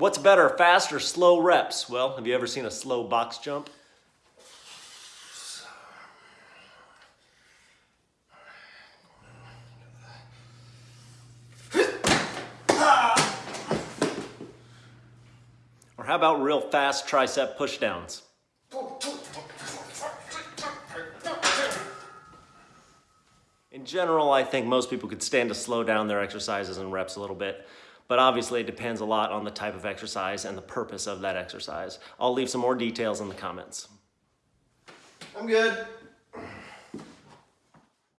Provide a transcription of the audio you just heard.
What's better, fast or slow reps? Well, have you ever seen a slow box jump? Or how about real fast tricep pushdowns? In general, I think most people could stand to slow down their exercises and reps a little bit, but obviously it depends a lot on the type of exercise and the purpose of that exercise. I'll leave some more details in the comments. I'm good.